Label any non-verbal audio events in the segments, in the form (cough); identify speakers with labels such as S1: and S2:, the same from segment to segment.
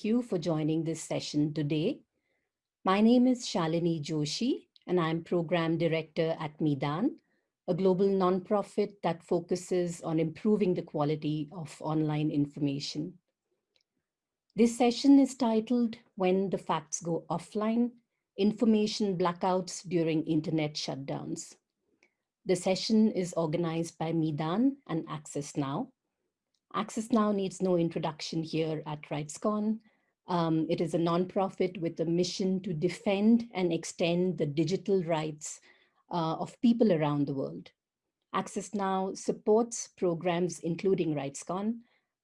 S1: Thank you for joining this session today. My name is Shalini Joshi, and I'm Program Director at Meedan, a global nonprofit that focuses on improving the quality of online information. This session is titled When the Facts Go Offline, Information Blackouts During Internet Shutdowns. The session is organized by Meedan and Access Now. Access Now needs no introduction here at RightsCon. Um, it is a nonprofit with a mission to defend and extend the digital rights uh, of people around the world. Access Now supports programs including RightsCon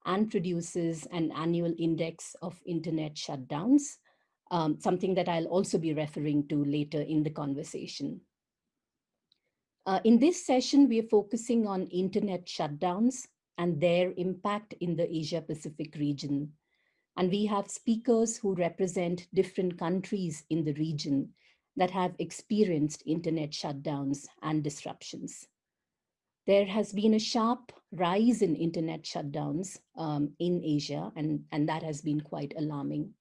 S1: and produces an annual index of internet shutdowns, um, something that I'll also be referring to later in the conversation. Uh, in this session, we are focusing on internet shutdowns and their impact in the Asia Pacific region. And we have speakers who represent different countries in the region that have experienced internet shutdowns and disruptions. There has been a sharp rise in internet shutdowns um, in Asia, and, and that has been quite alarming.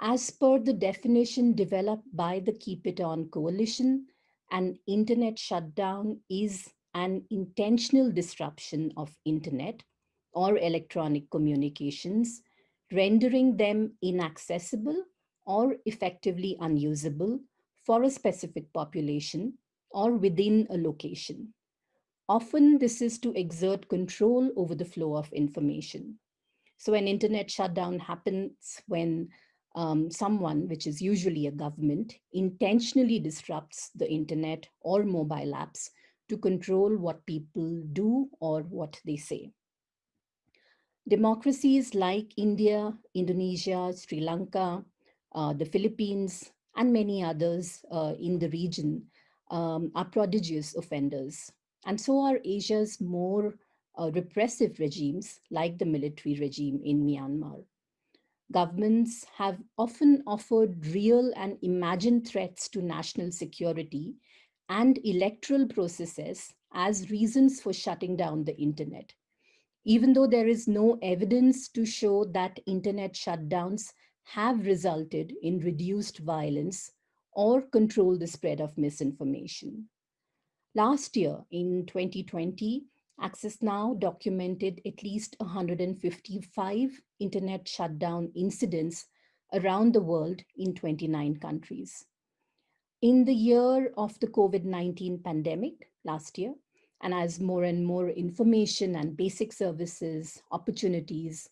S1: As per the definition developed by the Keep It On Coalition, an internet shutdown is an intentional disruption of internet or electronic communications, rendering them inaccessible or effectively unusable for a specific population or within a location. Often this is to exert control over the flow of information. So an internet shutdown happens when um, someone, which is usually a government, intentionally disrupts the internet or mobile apps to control what people do or what they say. Democracies like India, Indonesia, Sri Lanka, uh, the Philippines, and many others uh, in the region um, are prodigious offenders. And so are Asia's more uh, repressive regimes like the military regime in Myanmar. Governments have often offered real and imagined threats to national security and electoral processes as reasons for shutting down the internet. Even though there is no evidence to show that internet shutdowns have resulted in reduced violence or control the spread of misinformation. Last year, in 2020, Access Now documented at least 155 internet shutdown incidents around the world in 29 countries in the year of the COVID-19 pandemic last year, and as more and more information and basic services, opportunities,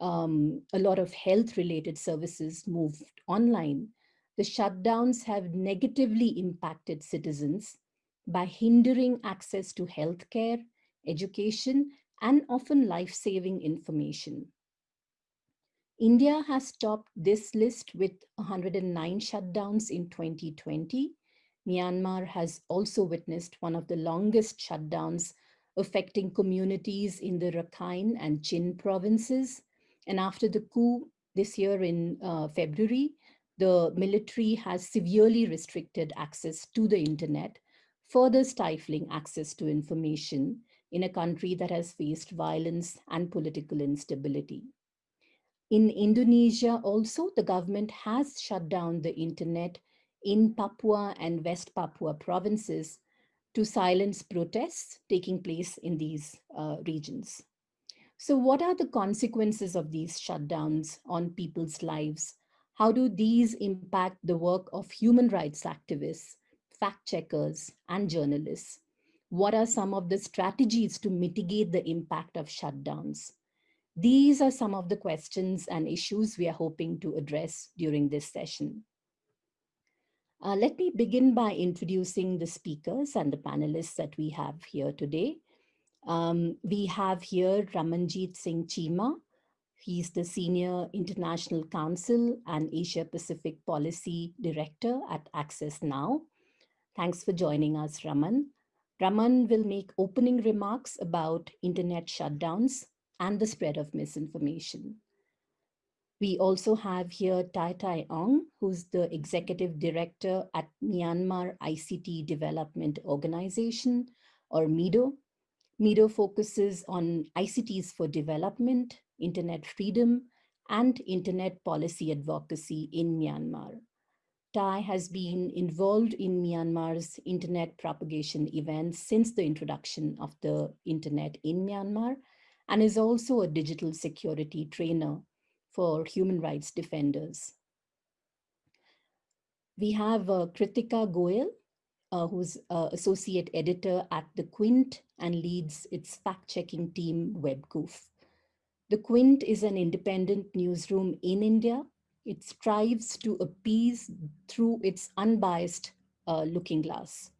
S1: um, a lot of health related services moved online, the shutdowns have negatively impacted citizens by hindering access to healthcare, education, and often life-saving information. India has topped this list with 109 shutdowns in 2020. Myanmar has also witnessed one of the longest shutdowns affecting communities in the Rakhine and Chin provinces. And after the coup this year in uh, February, the military has severely restricted access to the internet, further stifling access to information in a country that has faced violence and political instability. In Indonesia also, the government has shut down the internet in Papua and West Papua provinces to silence protests taking place in these uh, regions. So what are the consequences of these shutdowns on people's lives? How do these impact the work of human rights activists, fact checkers, and journalists? What are some of the strategies to mitigate the impact of shutdowns? These are some of the questions and issues we are hoping to address during this session. Uh, let me begin by introducing the speakers and the panelists that we have here today. Um, we have here Ramanjit Singh Cheema. He's the Senior International Counsel and Asia Pacific Policy Director at Access Now. Thanks for joining us, Raman. Raman will make opening remarks about internet shutdowns and the spread of misinformation. We also have here Htaike Htaike Aung, who's the executive director at Myanmar ICT Development Organization, or MIDO. MIDO focuses on ICTs for development, internet freedom, and internet policy advocacy in Myanmar. Htaike has been involved in Myanmar's internet propagation events since the introduction of the internet in Myanmar and is also a digital security trainer for human rights defenders. We have uh, Kritika Goyal, uh, who's uh, associate editor at The Quint and leads its fact-checking team, WebQoof. The Quint is an independent newsroom in India it strives to appease through its unbiased uh, looking glass.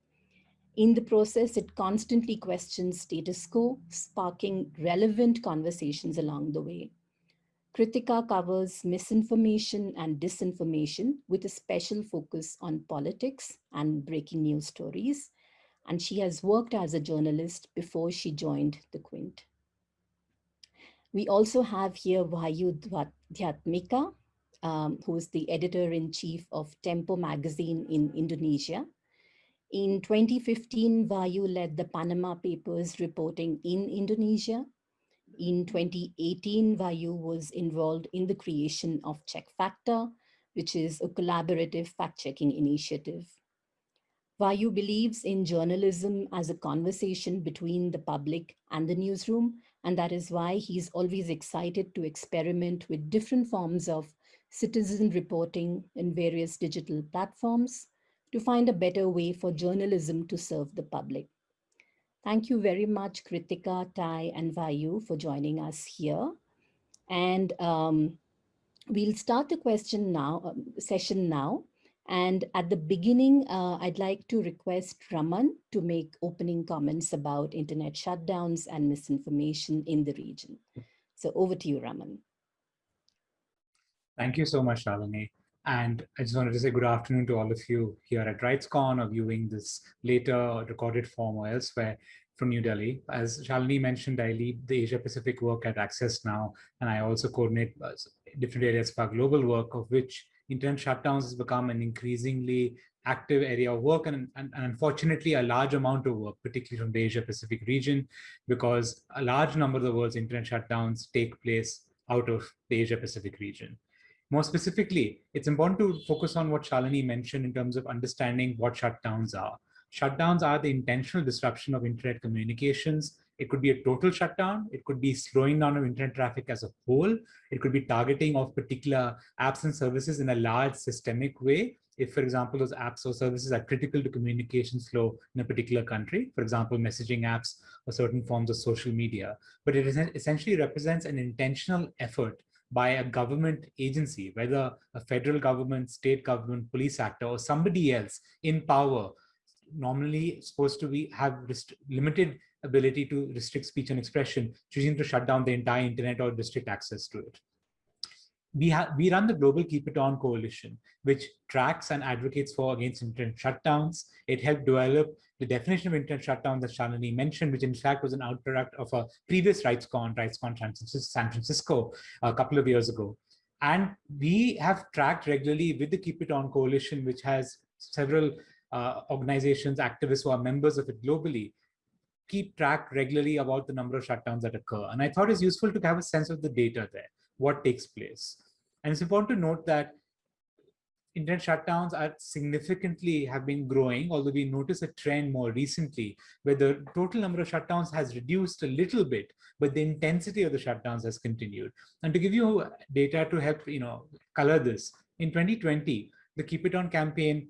S1: In the process, it constantly questions status quo, sparking relevant conversations along the way. Kritika covers misinformation and disinformation with a special focus on politics and breaking news stories. And she has worked as a journalist before she joined the Quint. We also have here Wahyu Dhyatmika, um, who is the editor-in-chief of Tempo magazine in Indonesia. In 2015, Wahyu led the Panama Papers reporting in Indonesia. In 2018, Wahyu was involved in the creation of Check Factor, which is a collaborative fact-checking initiative. Wahyu believes in journalism as a conversation between the public and the newsroom, and that is why he's always excited to experiment with different forms of citizen reporting in various digital platforms to find a better way for journalism to serve the public. Thank you very much, Kritika, Htaike, and Wahyu for joining us here. And um, we'll start the question now, um, session now. And at the beginning, uh, I'd like to request Raman to make opening comments about internet shutdowns and misinformation in the region. So over to you, Raman.
S2: Thank you so much, Shalini. And I just wanted to say good afternoon to all of you here at RightsCon or viewing this later recorded form or elsewhere from New Delhi. As Shalini mentioned, I lead the Asia Pacific work at Access Now, and I also coordinate uh, different areas of our global work, of which internet shutdowns has become an increasingly active area of work and, and, and, unfortunately a large amount of work, particularly from the Asia Pacific region, because a large number of the world's internet shutdowns take place out of the Asia Pacific region. More specifically, it's important to focus on what Shalini mentioned in terms of understanding what shutdowns are. Shutdowns are the intentional disruption of internet communications. It could be a total shutdown. It could be slowing down of internet traffic as a whole. It could be targeting of particular apps and services in a large systemic way. If, for example, those apps or services are critical to communication flow in a particular country, for example, messaging apps or certain forms of social media. But it essentially represents an intentional effort by a government agency, whether a federal government, state government, police actor, or somebody else in power, normally supposed to be have limited ability to restrict speech and expression, choosing to shut down the entire internet or restrict access to it we, have we run the Global Keep It On Coalition, which tracks and advocates for against internet shutdowns. It helped develop the definition of internet shutdown that Shalini mentioned, which in fact was an outproduct of a previous RightsCon, RightsCon San Francisco, a couple of years ago. And we have tracked regularly with the Keep It On Coalition, which has several uh, organizations, activists who are members of it globally, keep track regularly about the number of shutdowns that occur. And I thought it's useful to have a sense of the data there, what takes place. And it's important to note that internet shutdowns are significantly have been growing, although we notice a trend more recently where the total number of shutdowns has reduced a little bit, but the intensity of the shutdowns has continued. And to give you data to help you know color this, in 2020, the Keep It On campaign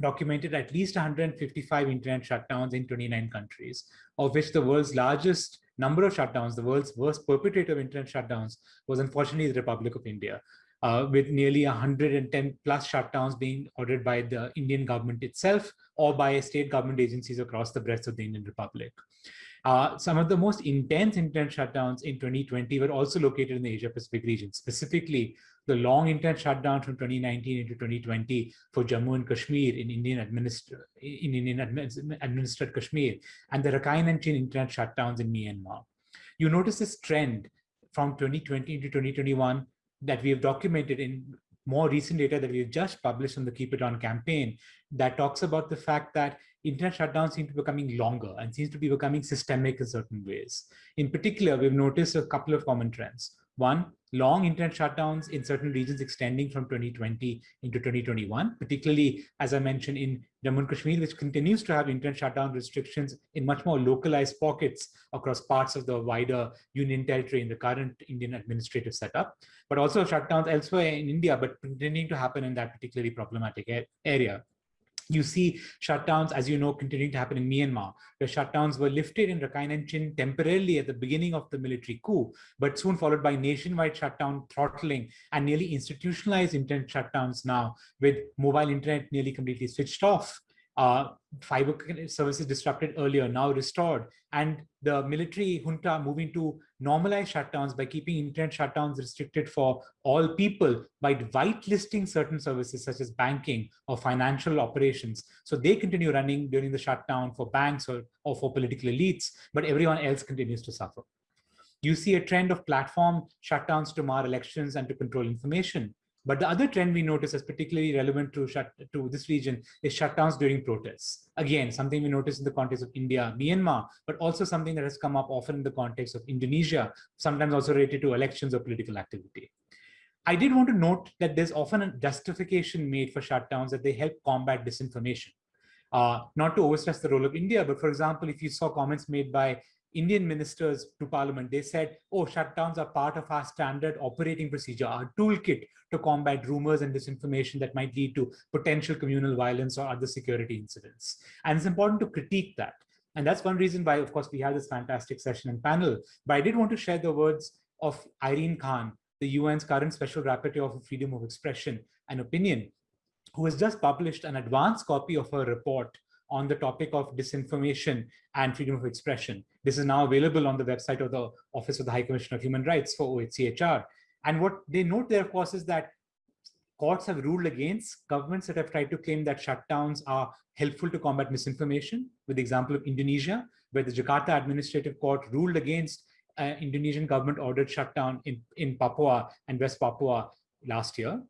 S2: documented at least 155 internet shutdowns in 29 countries, of which the world's largest number of shutdowns, the world's worst perpetrator of internet shutdowns was unfortunately the Republic of India, uh, with nearly 110 plus shutdowns being ordered by the Indian government itself or by state government agencies across the breadth of the Indian Republic. Uh, some of the most intense internet shutdowns in 2020 were also located in the Asia Pacific region, specifically the long internet shutdown from 2019 into 2020 for Jammu and Kashmir in Indian, administer, in Indian administered Kashmir and the Rakhine and Chin internet shutdowns in Myanmar. You notice this trend from 2020 into 2021 that we have documented in more recent data that we've just published on the Keep It On campaign that talks about the fact that internet shutdowns seem to be becoming longer and seems to be becoming systemic in certain ways. In particular, we've noticed a couple of common trends. One, long internet shutdowns in certain regions extending from 2020 into 2021, particularly, as I mentioned, in Jammu and Kashmir, which continues to have internet shutdown restrictions in much more localized pockets across parts of the wider Union territory in the current Indian administrative setup, but also shutdowns elsewhere in India, but continuing to happen in that particularly problematic area. You see shutdowns, as you know, continuing to happen in Myanmar, where shutdowns were lifted in Rakhine and Chin temporarily at the beginning of the military coup, but soon followed by nationwide shutdown throttling and nearly institutionalized internet shutdowns now with mobile internet nearly completely switched off uh, fiber services disrupted earlier, now restored, and the military junta moving to normalize shutdowns by keeping internet shutdowns restricted for all people by whitelisting certain services such as banking or financial operations. So they continue running during the shutdown for banks or, or for political elites, but everyone else continues to suffer. You see a trend of platform shutdowns to mar elections and to control information. But the other trend we notice as particularly relevant to, shut, to this region is shutdowns during protests. Again, something we notice in the context of India, Myanmar, but also something that has come up often in the context of Indonesia, sometimes also related to elections or political activity. I did want to note that there's often a justification made for shutdowns that they help combat disinformation. Uh, not to overstress the role of India, but for example, if you saw comments made by Indian ministers to parliament, they said, oh, shutdowns are part of our standard operating procedure, our toolkit to combat rumors and disinformation that might lead to potential communal violence or other security incidents. And it's important to critique that. And that's one reason why, of course, we had this fantastic session and panel. But I did want to share the words of Irene Khan, the UN's current Special Rapporteur for Freedom of Expression and Opinion, who has just published an advanced copy of her report on the topic of disinformation and freedom of expression. This is now available on the website of the Office of the High Commissioner of Human Rights for OHCHR. And what they note there, of course, is that courts have ruled against governments that have tried to claim that shutdowns are helpful to combat misinformation, with the example of Indonesia, where the Jakarta Administrative Court ruled against uh, Indonesian government ordered shutdown in, in Papua and West Papua last year.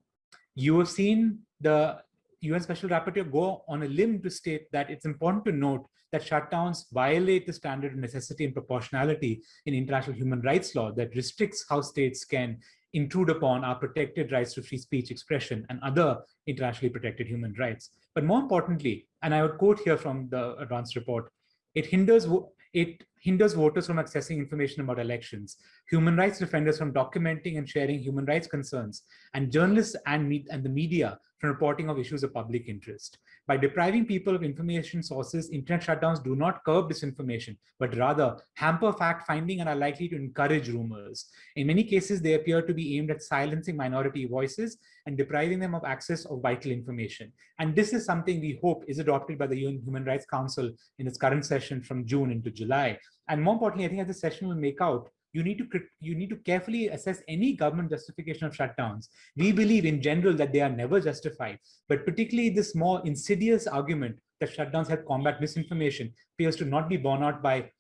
S2: You have seen the UN Special Rapporteur go on a limb to state that it's important to note that shutdowns violate the standard of necessity and proportionality in international human rights law that restricts how states can intrude upon our protected rights to free speech expression and other internationally protected human rights. But more importantly, and I would quote here from the advanced report, it hinders it hinders voters from accessing information about elections, human rights defenders from documenting and sharing human rights concerns, and journalists and, and the media from reporting of issues of public interest. By depriving people of information sources, internet shutdowns do not curb disinformation, but rather hamper fact-finding and are likely to encourage rumors. In many cases, they appear to be aimed at silencing minority voices and depriving them of access of vital information. And this is something we hope is adopted by the UN Human Rights Council in its current session from June into July. And more importantly, I think as the session will make out, you need to you need to carefully assess any government justification of shutdowns. We believe in general that they are never justified, but particularly this more insidious argument that shutdowns help combat misinformation appears to not be borne out by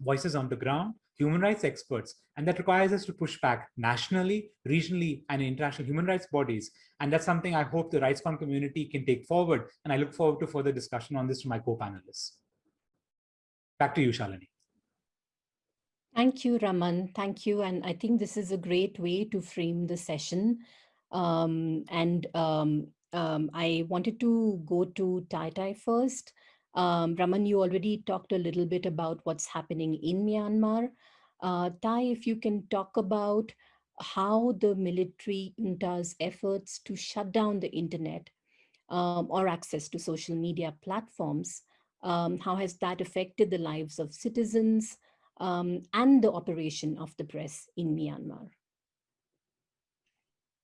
S2: voices on the ground, human rights experts, and that requires us to push back nationally, regionally, and international human rights bodies. And that's something I hope the RightsCon community can take forward. And I look forward to further discussion on this to my co-panelists. Back to you, Shalini.
S1: Thank you, Raman. Thank you. And I think this is a great way to frame the session. Um, and um, um, I wanted to go to Htaike Htaike first. Um, Raman, you already talked a little bit about what's happening in Myanmar. Uh, Htaike, if you can talk about how the military junta's efforts to shut down the internet um, or access to social media platforms, um, how has that affected the lives of citizens, um, and the operation of the press in Myanmar.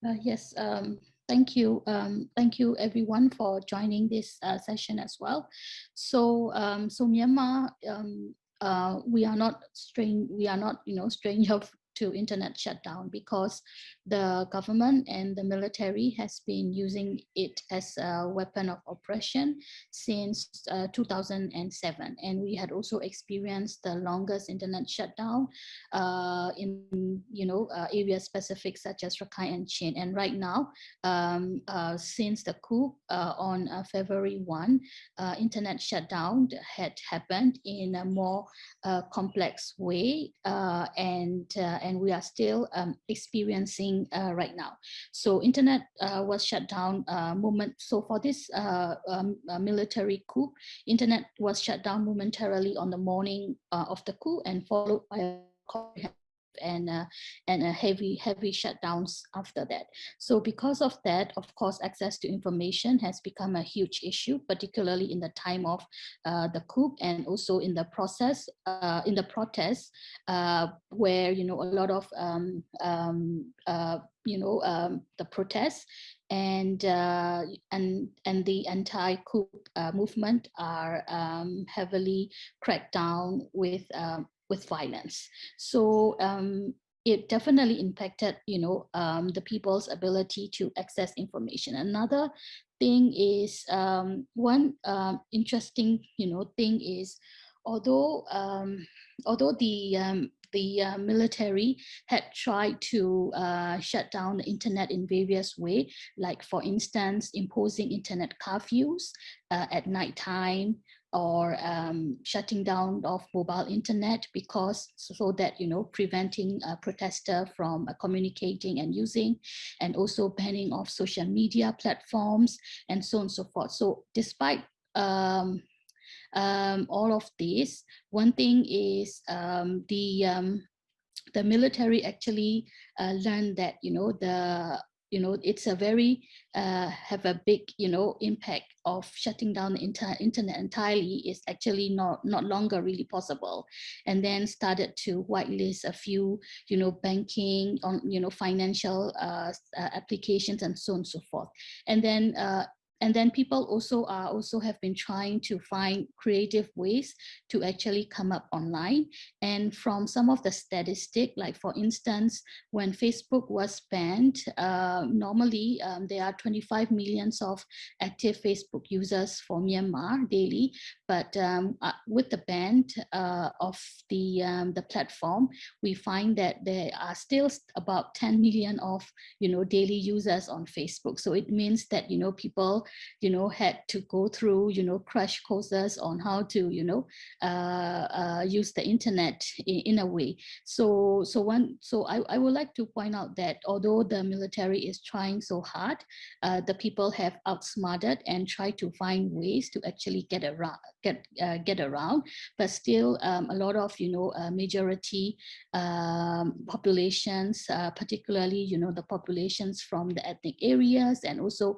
S3: Uh, yes, um, thank you. Um, thank you everyone for joining this uh, session as well. So, um, so Myanmar, um, uh, we are not strange, we are not, you know, strange of to internet shutdown because the government and the military has been using it as a weapon of oppression since uh, 2007 and we had also experienced the longest internet shutdown uh, in you know uh, areas specific such as Rakhine and Chin. And right now um, uh, since the coup uh, on uh, February 1 internet shutdown had happened in a more complex way and and we are still um, experiencing uh, right now. So internet uh, was shut down uh, moment. So for this uh, um, military coup, internet was shut down momentarily on the morning of the coup and followed by a and uh, and a heavy heavy shutdowns after that. So because of that of course access to information has become a huge issue particularly in the time of uh, the coup and also in the process uh, in the protests uh, where you know a lot of um, um, uh, you know um, the protests and uh, and and the anti-coup uh, movement are um, heavily cracked down with um, with violence. So um, it definitely impacted, you know, um, the people's ability to access information. Another thing is um, one um, interesting, you know, thing is, although um, although the um, the uh, military had tried to uh, shut down the internet in various ways, like for instance, imposing internet curfews uh, at night time, or um, shutting down of mobile internet because so that you know preventing a protester from uh, communicating and using and also banning of social media platforms and so on and so forth. So despite um, um, all of this one thing is um, the um, the military actually uh, learned that you know the you know, it's a very, uh, have a big, you know, impact of shutting down the inter internet entirely is actually not, not longer really possible. And then started to whitelist a few, you know, banking on, you know, financial uh, uh, applications and so on and so forth. And then uh, and then people also are also have been trying to find creative ways to actually come up online. And from some of the statistic, like for instance, when Facebook was banned, uh, normally um, there are 25 millions of active Facebook users for Myanmar daily. But um, uh, with the ban uh, of the, um, the platform, we find that there are still about 10 million of, you know, daily users on Facebook. So it means that, you know, people you know, had to go through, you know, crash courses on how to, you know, uh, uh, use the internet in, in, a way. So, so one, so I, I would like to point out that although the military is trying so hard, uh, the people have outsmarted and tried to find ways to actually get around, get uh, get around, but still um, a lot of, you know, uh, majority um, populations, uh, particularly, you know, the populations from the ethnic areas and also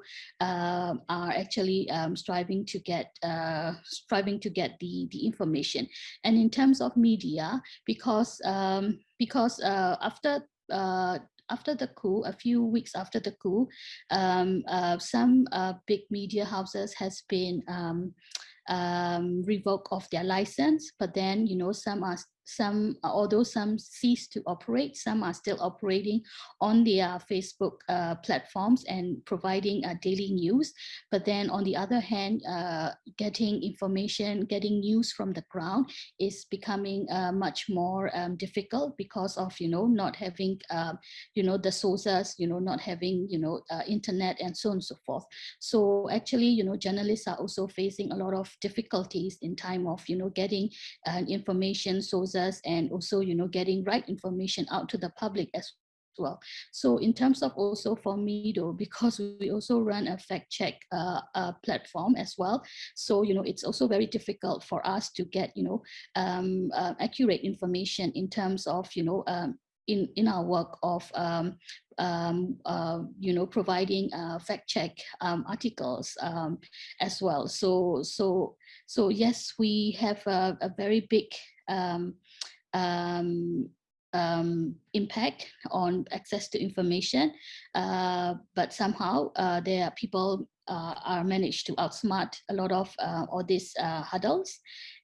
S3: are actually um, striving to get uh, striving to get the the information. And in terms of media, because um, because uh, after uh, after the coup, a few weeks after the coup, um, uh, some uh, big media houses has been um, um, revoked of their license, but then, you know, some are some, although some cease to operate, some are still operating on their Facebook uh, platforms and providing uh, daily news. But then on the other hand, uh, getting information, getting news from the ground is becoming uh, much more um, difficult because of, you know, not having, um, you know, the sources, you know, not having, you know, uh, internet and so on and so forth. So actually, you know, journalists are also facing a lot of difficulties in time of, you know, getting uh, information sources users and also, you know, getting right information out to the public as well. So in terms of also for me though, (laughs) because we also run a fact check uh, uh, platform as well. So, you know, it's also very difficult for us to get, you know, um, uh, accurate information in terms of, you know, um, in, in our work of, um, um, uh, you know, providing uh, fact check um, articles um, as well. So, so, so yes, we have a, a very big um, um, um, impact on access to information, uh, but somehow uh, there are people uh, are managed to outsmart a lot of uh, all these uh, hurdles.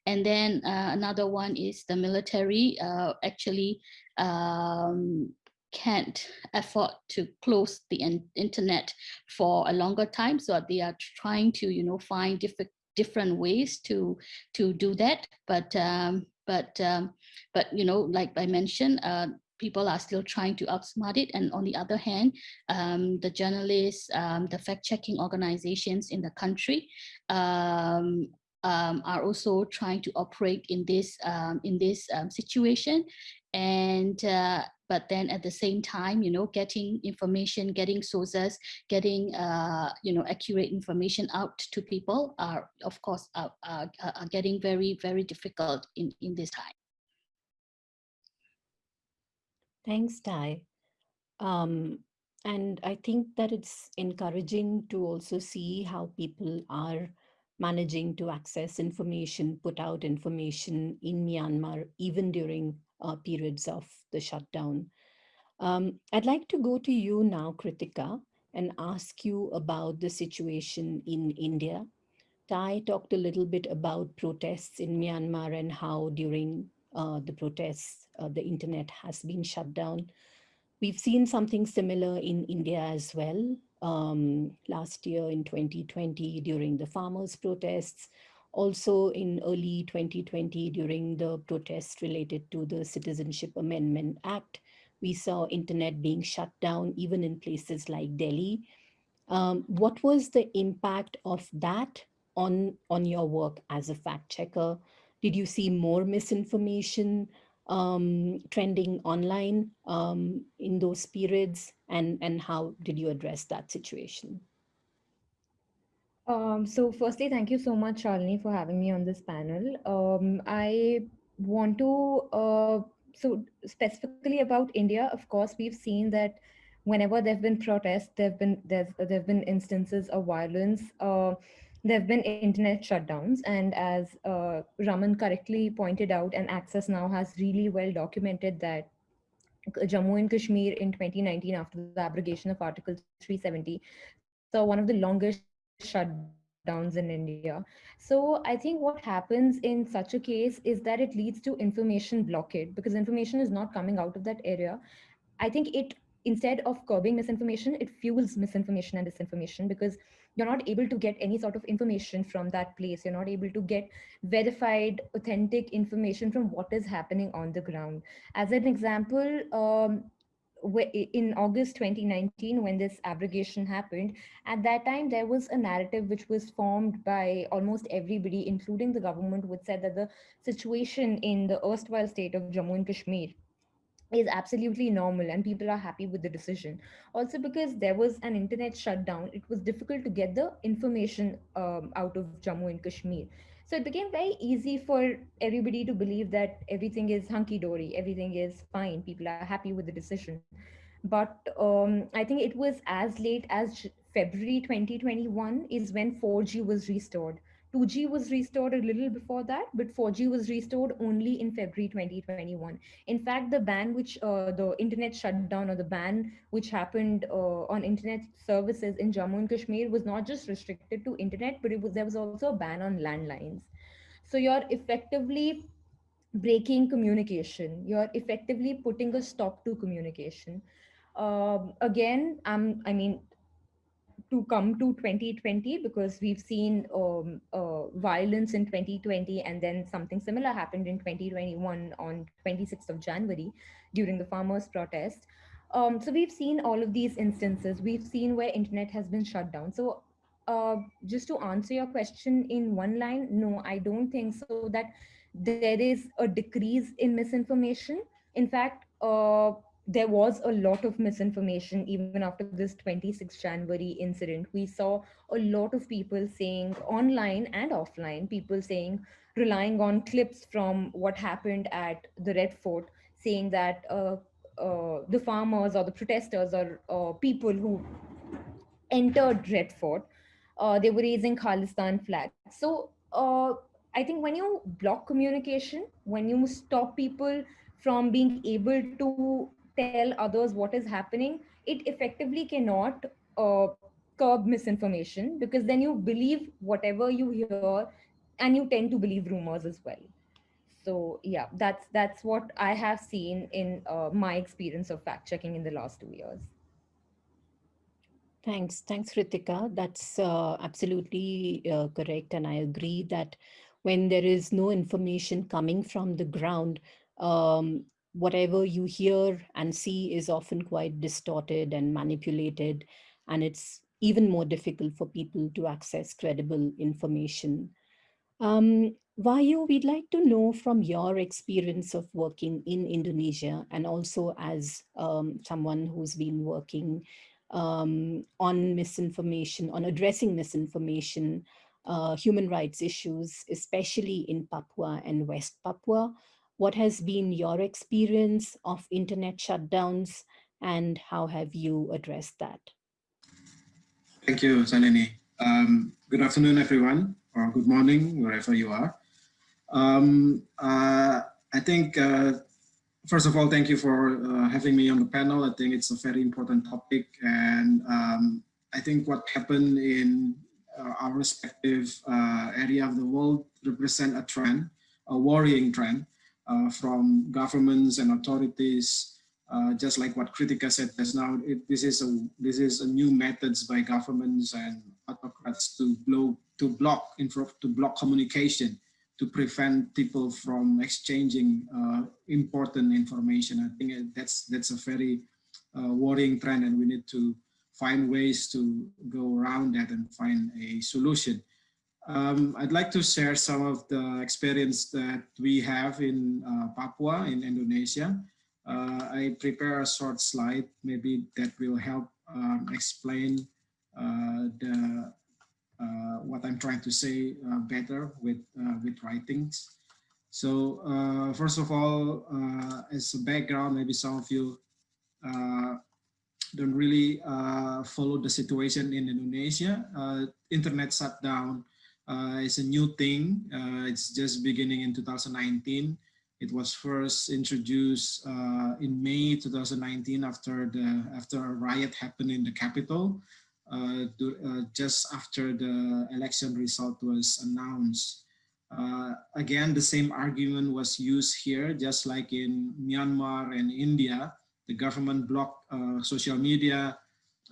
S3: And then uh, another one is the military actually um, can't afford to close the internet for a longer time. So they are trying to, you know, find different different ways to to do that. But um, but, um, but you know, like I mentioned, uh, people are still trying to outsmart it. And on the other hand, um, the journalists, um, the fact-checking organizations in the country um, um, are also trying to operate in this um, in this um, situation. and uh, but then at the same time you know getting information getting sources getting uh, you know accurate information out to people are of course are, are, are getting very very difficult in in this time.
S1: Thanks Htaike um, and i think that it's encouraging to also see how people are managing to access information, put out information in Myanmar, even during uh, periods of the shutdown. Um, I'd like to go to you now, Kritika, and ask you about the situation in India. Htaike talked a little bit about protests in Myanmar and how during uh, the protests, uh, the internet has been shut down. We've seen something similar in India as well um, last year in 2020 during the farmers' protests, also in early 2020 during the protests related to the Citizenship Amendment Act, we saw internet being shut down even in places like Delhi. Um, what was the impact of that on, on your work as a fact checker? Did you see more misinformation? um, trending online um, in those periods and, and how did you address that situation?
S4: Um, so firstly, thank you so much, Shalini, for having me on this panel. Um, I want to, uh, so specifically about India, of course, we've seen that whenever there have been protests, there have been, there's, there have been instances of violence. Uh, there have been internet shutdowns. And as uh, Raman correctly pointed out, and Access Now has really well documented that Jammu and Kashmir in 2019, after the abrogation of Article 370, so one of the longest shutdowns in India. So I think what happens in such a case is that it leads to information blockade because information is not coming out of that area. I think it instead of curbing misinformation, it fuels misinformation and disinformation because you're not able to get any sort of information from that place. You're not able to get verified, authentic information from what is happening on the ground. As an example, um, in August 2019, when this abrogation happened, at that time, there was a narrative which was formed by almost everybody, including the government, which said that the situation in the erstwhile state of Jammu and Kashmir is absolutely normal and people are happy with the decision. Also because there was an internet shutdown it was difficult to get the information um, out of jammu and kashmir so it became very easy for everybody to believe that everything is hunky-dory everything is fine people are happy with the decision. But um, i think it was as late as february 2021 is when 4g was restored 2G was restored a little before that, but 4G was restored only in February 2021. In fact, the ban which uh, the internet shutdown or the ban which happened uh, on internet services in Jammu and Kashmir was not just restricted to internet, but it was there was also a ban on landlines. So you're effectively breaking communication. You're effectively putting a stop to communication. Um, again, I'm, I mean, to come to 2020 because we've seen um, uh, violence in 2020 and then something similar happened in 2021 on 26th of January during the farmers protest. Um, so we've seen all of these instances. We've seen where internet has been shut down. So uh, just to answer your question in one line, no, I don't think so that there is a decrease in misinformation. In fact, uh, there was a lot of misinformation even after this 26 January incident. We saw a lot of people saying online and offline, people saying, relying on clips from what happened at the Red Fort, saying that uh, uh, the farmers or the protesters or uh, people who entered Red Fort, uh, they were raising Khalistan flags. So uh, I think when you block communication, when you stop people from being able to tell others what is happening, it effectively cannot uh, curb misinformation because then you believe whatever you hear and you tend to believe rumors as well. So yeah, that's that's what I have seen in uh, my experience of fact checking in the last two years.
S1: Thanks. Thanks, Ritika. That's uh, absolutely uh, correct. And I agree that when there is no information coming from the ground, um, whatever you hear and see is often quite distorted and manipulated, and it's even more difficult for people to access credible information. Um, Wahyu, we'd like to know from your experience of working in Indonesia and also as um, someone who's been working um, on misinformation, on addressing misinformation, uh, human rights issues, especially in Papua and West Papua. What has been your experience of internet shutdowns and how have you addressed that?
S5: Thank you, Salini. Um, good afternoon, everyone, or good morning, wherever you are. Um, uh, I think, uh, first of all, thank you for uh, having me on the panel. I think it's a very important topic. And um, I think what happened in uh, our respective uh, area of the world represent a trend, a worrying trend uh, from governments and authorities uh, just like what Kritika said just now, it, this is a this is a new methods by governments and autocrats to blow to block to block communication to prevent people from exchanging uh, important information. I think that's that's a very uh, worrying trend, and we need to find ways to go around that and find a solution. Um, I'd like to share some of the experience that we have in uh, Papua in Indonesia. Uh, I prepare a short slide, maybe that will help um, explain uh, the uh, what I'm trying to say uh, better with uh, with writings. So first of all, as a background, maybe some of you don't really follow the situation in Indonesia. internet shutdown is a new thing. it's just beginning in 2019 it was first introduced uh, in May 2019 after the after a riot happened in the capital, uh, to, uh, just after the election result was announced. Uh, again, the same argument was used here, just like in Myanmar and India. The government blocked uh, social media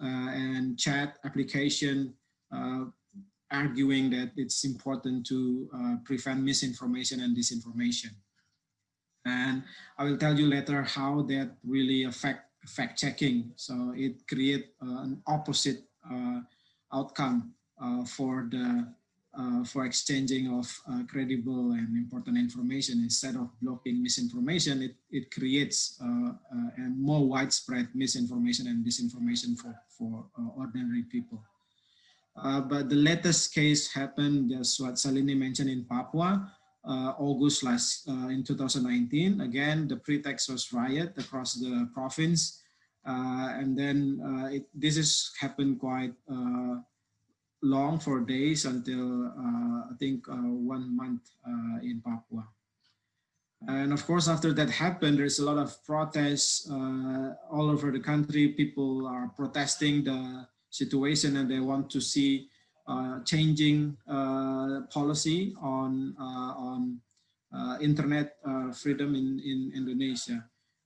S5: uh, and chat application arguing that it's important to prevent misinformation and disinformation. And I will tell you later how that really affect fact checking. So it create uh, an opposite uh, outcome uh, for the uh, for exchanging of uh, credible and important information instead of blocking misinformation, it, it creates uh, a more widespread misinformation and disinformation for, for ordinary people. But the latest case happened, just what Salini mentioned in Papua, uh, August last uh, in 2019. Again, the pretext was riot across the province. Uh, and then it, this has happened quite long for days until I think one month in Papua. And of course, after that happened, there's a lot of protests uh, all over the country. People are protesting the situation and they want to see uh, changing uh, policy on uh, on internet freedom in, in Indonesia.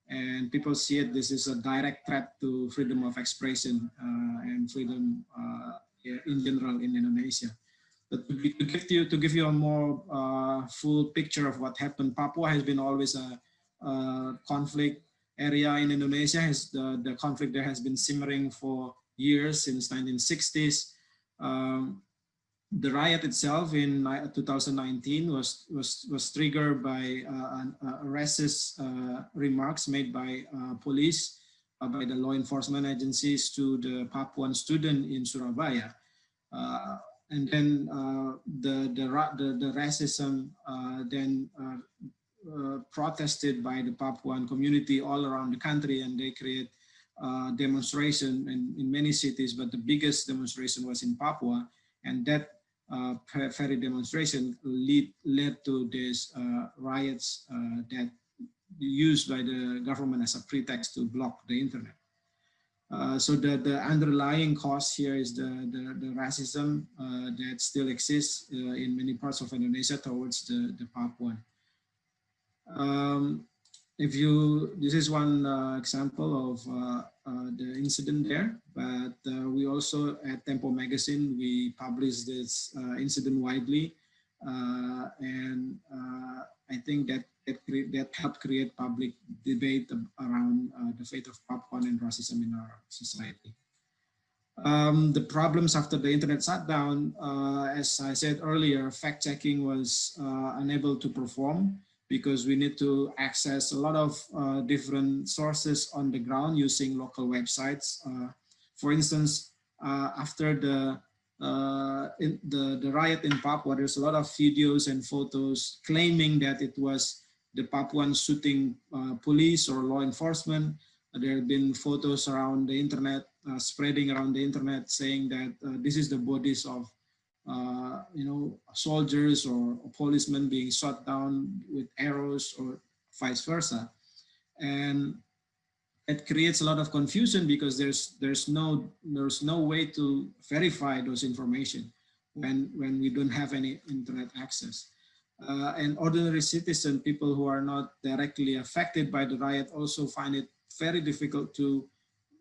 S5: And people see it, this is a direct threat to freedom of expression and freedom in general in Indonesia. But to, to, give you to give you a more uh, full picture of what happened, Papua has been always a, a conflict area in Indonesia. Has the the conflict there has been simmering for years since 1960s. Um, the riot itself in 2019 was was was triggered by uh, uh, racist uh, remarks made by uh, police uh, by the law enforcement agencies to the Papuan student in Surabaya, uh, and then the, the the the racism then protested by the Papuan community all around the country, and they create uh, demonstration in, in many cities, but the biggest demonstration was in Papua. And that uh, ferry demonstration lead, led to these uh, riots uh, that used by the government as a pretext to block the internet. Uh, so the, the underlying cause here is the, the, the racism uh, that still exists in many parts of Indonesia towards the, the Papuan. Um, if you, this is one uh, example of uh, uh, the incident there, but uh, we also at Tempo Magazine, we publish this incident widely. And I think that that, that helped create public debate around the fate of Papuan and racism in our society. Um, the problems after the internet shutdown, uh, as I said earlier, fact checking was uh, unable to perform because we need to access a lot of uh, different sources on the ground using local websites. Uh, for instance, uh, after the, uh, the, the riot in Papua, there's a lot of videos and photos claiming that it was the Papuan shooting police or law enforcement. There have been photos around the internet uh, spreading around the internet saying that uh, this is the bodies of uh, you know soldiers or, policemen being shot down with arrows or vice versa and it creates a lot of confusion because there's there's no there's no way to verify those information when when we don't have any internet access uh, and ordinary citizen people who are not directly affected by the riot also find it very difficult to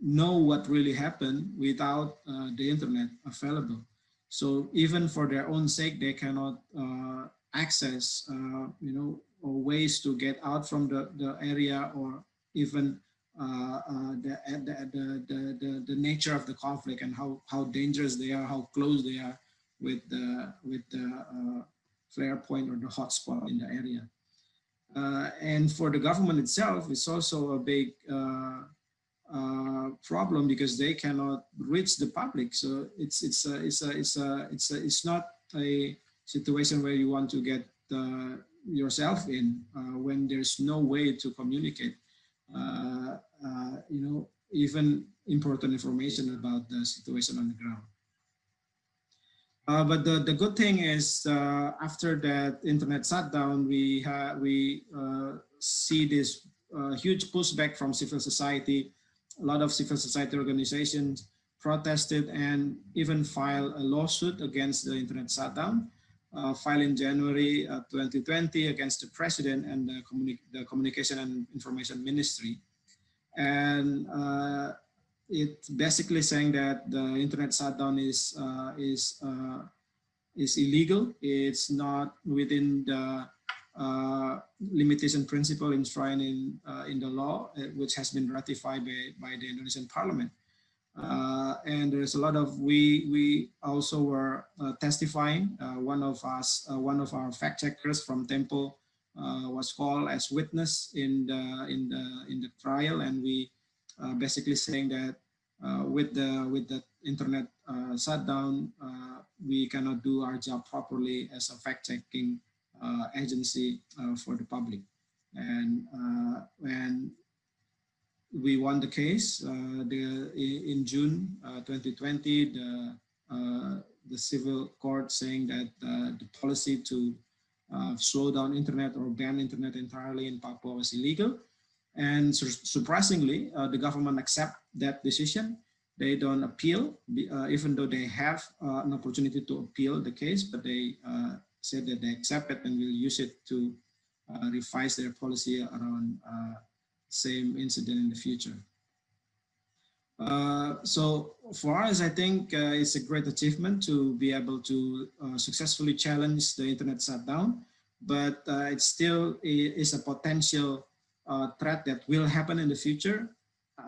S5: know what really happened without uh, the internet available. So even for their own sake, they cannot uh, access, uh, you know, or ways to get out from the, the area or even uh, uh, the, the, the, the, the, nature of the conflict and how, how dangerous they are, how close they are with the, with the uh, flare point or the hotspot in the area. and for the government itself, it's also a big uh, problem because they cannot reach the public. So it's it's a, it's a, it's a, it's a, it's not a situation where you want to get uh, yourself in uh, when there's no way to communicate. Uh, uh, you know, even important information about the situation on the ground. Uh, but the, the good thing is after that internet shutdown, we, we see this huge pushback from civil society a lot of civil society organizations protested and even filed a lawsuit against the internet shutdown, uh, filed in January uh, 2020 against the president and the, communi the, Communication and Information Ministry. And uh, it's basically saying that the internet shutdown is, uh, is, uh, is illegal. It's not within the uh, limitation principle enshrined in, uh, in the law, uh, which has been ratified by, by the Indonesian parliament. Uh, and there's a lot of, we, we also were uh, testifying. one of us, one of our fact checkers from Tempo was called as witness in the, in the, in the trial. And we basically saying that with the, with the internet shutdown, we cannot do our job properly as a fact checking agency uh, for the public. And uh, when we won the case, the, in June 2020, the, the civil court saying that the policy to slow down internet or ban internet entirely in Papua was illegal. And su surprisingly, uh, the government accept that decision. They don't appeal, uh, even though they have uh, an opportunity to appeal the case, but they said that they accept it and will use it to uh, revise their policy around uh, same incident in the future. Uh, so for us, I think uh, it's a great achievement to be able to uh, successfully challenge the internet shutdown, but uh, it still is a potential threat that will happen in the future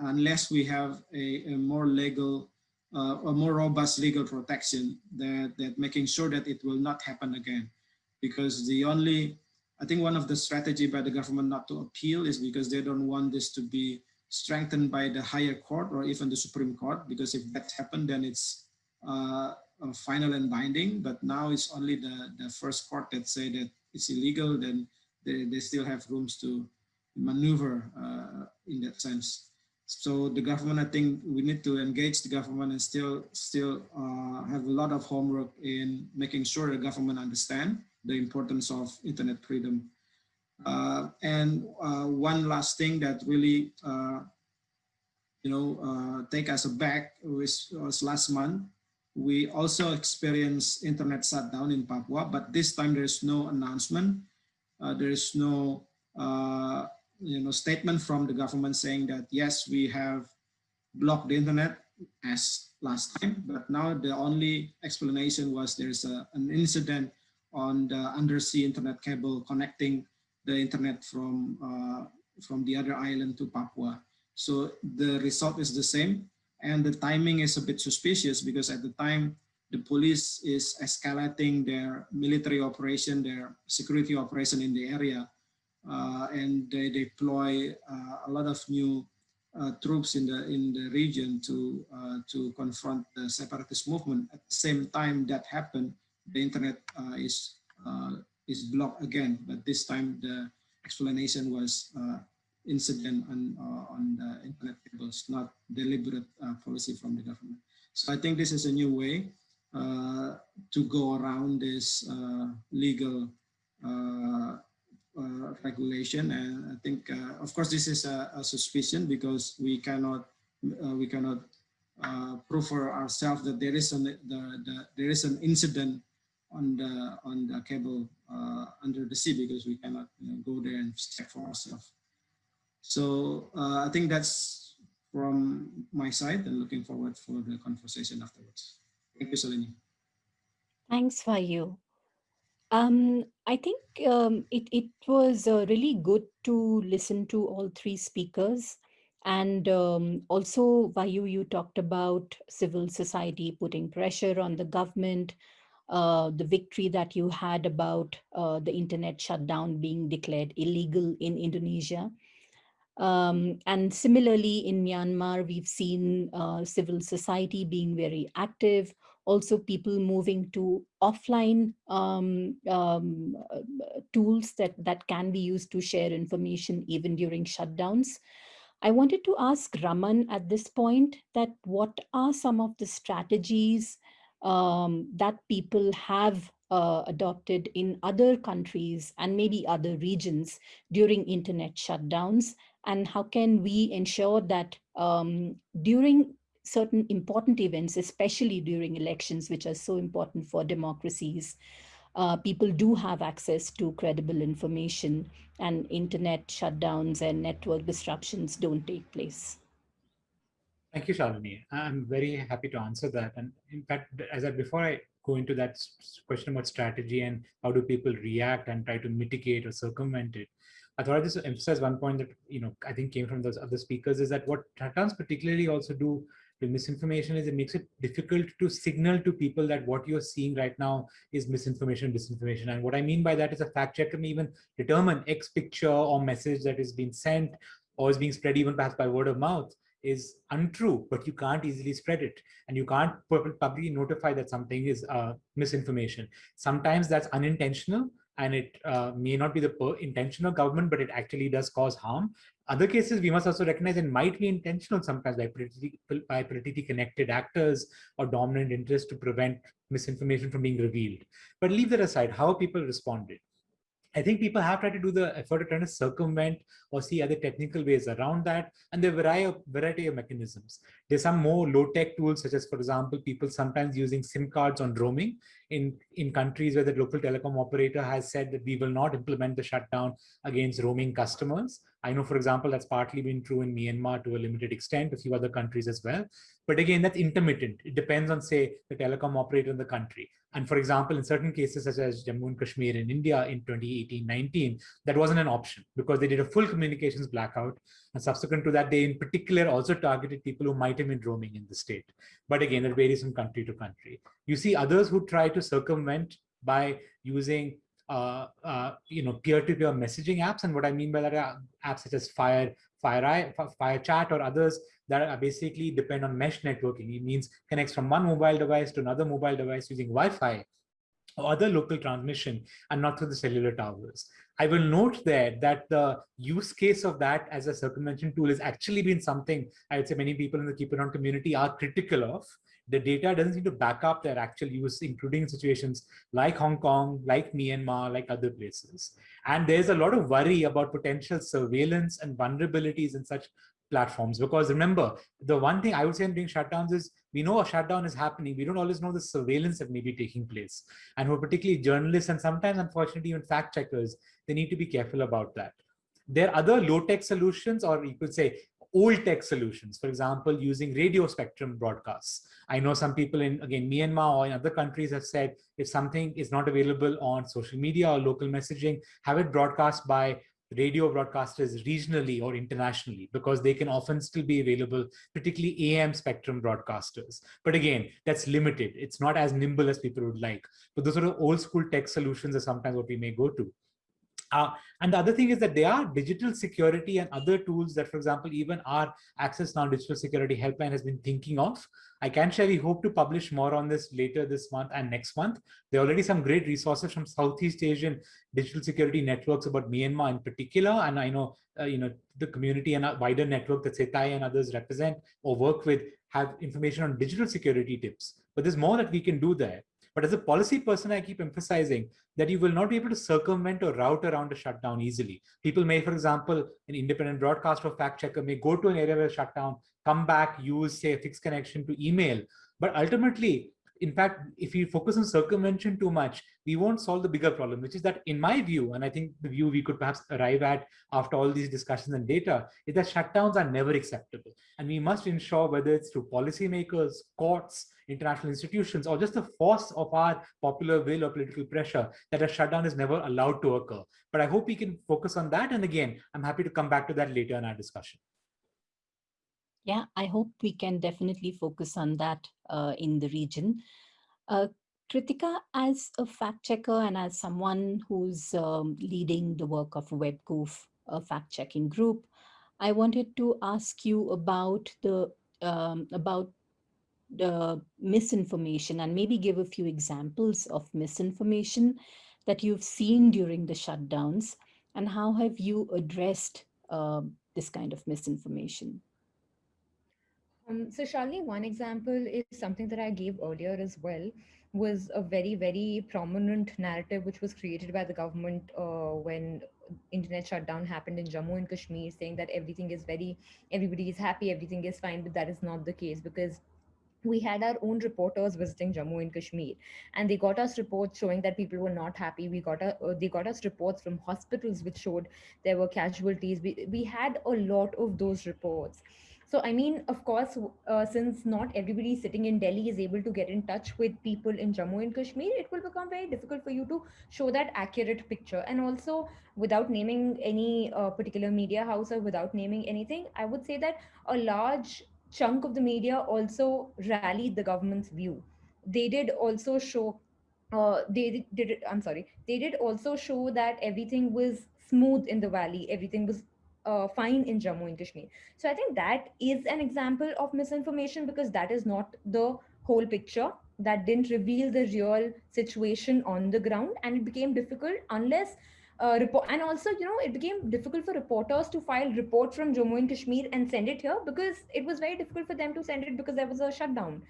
S5: unless we have a, a more legal a more robust legal protection that, that making sure that it will not happen again. Because the only, I think one of the strategy by the government not to appeal is because they don't want this to be strengthened by the higher court or even the Supreme Court, because if that happened, then it's uh, final and binding, but now it's only the, the first court that say that it's illegal, then they, they still have rooms to maneuver uh, in that sense. So the government, I think we need to engage the government and still still uh, have a lot of homework in making sure the government understand the importance of internet freedom. Uh, and uh, one last thing that really, uh, you know, uh, take us back was, was last month. We also experienced internet shutdown in Papua, but this time there's no announcement. Uh, there is no you know, statement from the government saying that, yes, we have blocked the internet as last time, but now the only explanation was there's a, an incident on the undersea internet cable connecting the internet from, uh, from the other island to Papua. So the result is the same. And the timing is a bit suspicious because at the time, the police is escalating their military operation, their security operation in the area, and they deploy uh, a lot of new uh, troops in the in the region to uh, to confront the separatist movement. At the same time that happened, the internet uh, is uh, is blocked again, but this time the explanation was incident on on the internet cables, not deliberate policy from the government. So I think this is a new way uh, to go around this uh, legal uh, regulation. And I think, of course, this is a, a, suspicion because we cannot we cannot prove for ourselves that there is an the, the, there is an incident on the on the cable uh, under the sea because we cannot you know, go there and check for ourselves. So uh, I think that's from my side and looking forward for the conversation afterwards. Thank you, Shalini.
S1: Thanks, Wahyu. Um, I think um, it, it was uh, really good to listen to all three speakers. And um, also, Wahyu, you talked about civil society putting pressure on the government, uh, the victory that you had about uh, the internet shutdown being declared illegal in Indonesia. Um, and similarly, in Myanmar, we've seen uh, civil society being very active, also people moving to offline um, um, tools that, that can be used to share information even during shutdowns. I wanted to ask Raman at this point that what are some of the strategies um, that people have uh, adopted in other countries and maybe other regions during internet shutdowns and how can we ensure that um, during certain important events, especially during elections, which are so important for democracies, uh, people do have access to credible information and internet shutdowns and network disruptions don't take place.
S2: Thank you, Shalini. I'm very happy to answer that. And in fact, as I before I go into that question about strategy and how do people react and try to mitigate or circumvent it, I thought I'd just emphasize one point that you know I think came from those other speakers is that what shutdowns particularly also do misinformation is it makes it difficult to signal to people that what you're seeing right now is misinformation, disinformation. And what I mean by that is a fact checker may even determine X picture or message that is being sent or is being spread even perhaps by word of mouth is untrue, but you can't easily spread it. And you can't publicly notify that something is uh, misinformation. Sometimes that's unintentional and it uh, may not be the intentional government, but it actually does cause harm. Other cases, we must also recognize it might be intentional sometimes by politically, by politically connected actors or dominant interests to prevent misinformation from being revealed. But leave that aside, how people responded. I think people have tried to do the effort to try to circumvent or see other technical ways around that. And there are of, variety of mechanisms. There's some more low-tech tools, such as, for example, people sometimes using SIM cards on roaming in, in countries where the local telecom operator has said that we will not implement the shutdown against roaming customers. I know, for example, that's partly been true in Myanmar to a limited extent, a few other countries as well. But again, that's intermittent. It depends on, say, the telecom operator in the country. And for example, in certain cases, such as Jammu and Kashmir in India in 2018-19, that wasn't an option because they did a full communications blackout. And subsequent to that, they in particular also targeted people who might have been roaming in the state. But again, it varies from country to country. You see others who try to circumvent by using uh, uh, you know, peer-to-peer -peer messaging apps. And what I mean by that are apps such as Fire, Fire, Fire Chat or others that basically depend on mesh networking. It means connects from one mobile device to another mobile device using Wi-Fi or other local transmission and not through the cellular towers. I will note there that the use case of that as a circumvention tool has actually been something I would say many people in the Keep It On community are critical of. The data doesn't seem to back up their actual use, including situations like Hong Kong, like Myanmar, like other places. And there's a lot of worry about potential surveillance and vulnerabilities in such platforms. Because remember, the one thing I would say in doing shutdowns is we know a shutdown is happening. We don't always know the surveillance that may be taking place. And we're particularly journalists and sometimes, unfortunately, even fact checkers, they need to be careful about that. There are other low-tech solutions, or you could say old tech solutions, for example, using radio spectrum broadcasts. I know some people in, again, Myanmar or in other countries have said if something is not available on social media or local messaging, have it broadcast by radio broadcasters regionally or internationally because they can often still be available, particularly AM spectrum broadcasters. But again, that's limited. It's not as nimble as people would like. But those sort of old school tech solutions are sometimes what we may go to. Uh, and the other thing is that there are digital security and other tools that, for example, even our Access Now Digital Security Helpline has been thinking of. I can share, we hope to publish more on this later this month and next month. There are already some great resources from Southeast Asian digital security networks about Myanmar in particular. And I know, uh, you know, the community and wider network that Setai and others represent or work with have information on digital security tips. But there's more that we can do there. But as a policy person, I keep emphasizing that you will not be able to circumvent or route around a shutdown easily. People may, for example, an independent broadcaster or fact checker may go to an area where shutdown, come back, use, say, a fixed connection to email. But ultimately, in fact, if we focus on circumvention too much, we won't solve the bigger problem, which is that in my view, and I think the view we could perhaps arrive at after all these discussions and data, is that shutdowns are never acceptable. And we must ensure whether it's through policymakers, courts, international institutions, or just the force of our popular will or political pressure that a shutdown is never allowed to occur. But I hope we can focus on that. And again, I'm happy to come back to that later in our discussion.
S1: Yeah, I hope we can definitely focus on that uh, in the region. Uh, Kritika, as a fact checker and as someone who's um, leading the work of WebQoof, a fact checking group, I wanted to ask you about the um, about the misinformation and maybe give a few examples of misinformation that you've seen during the shutdowns and how have you addressed uh, this kind of misinformation?
S4: Um, so Shalini, one example is something that I gave earlier as well, was a very, very prominent narrative which was created by the government uh, when internet shutdown happened in Jammu and Kashmir, saying that everything is very, everybody is happy, everything is fine, but that is not the case because we had our own reporters visiting Jammu and Kashmir, and they got us reports showing that people were not happy. We got a, uh, they got us reports from hospitals which showed there were casualties. We we had a lot of those reports. So, I mean, of course, uh, since not everybody sitting in Delhi is able to get in touch with people in Jammu and Kashmir, it will become very difficult for you to show that accurate picture. And also, without naming any uh, particular media house or without naming anything, I would say that a large chunk of the media also rallied the government's view. They did also show, uh, they did, I'm sorry, they did also show that everything was smooth in the valley, everything was uh, fine in Jammu and Kashmir. So I think that is an example of misinformation because that is not the whole picture. That didn't reveal the real situation on the ground, and it became difficult unless. Uh, report and also you know it became difficult for reporters to file report from Jammu and Kashmir and send it here because it was very difficult for them to send it because there was a shutdown.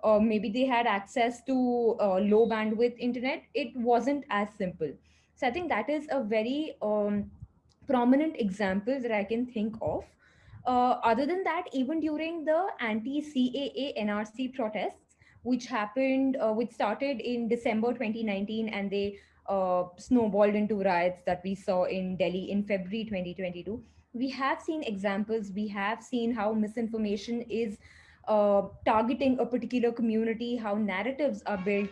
S4: Or maybe they had access to uh, low bandwidth internet. It wasn't as simple. So i think that is a very um, prominent examples that I can think of. Uh, other than that, even during the anti-CAA NRC protests, which happened, uh, which started in December 2019, and they uh, snowballed into riots that we saw in Delhi in February 2022. We have seen examples. We have seen how misinformation is uh, targeting a particular community, how narratives are built,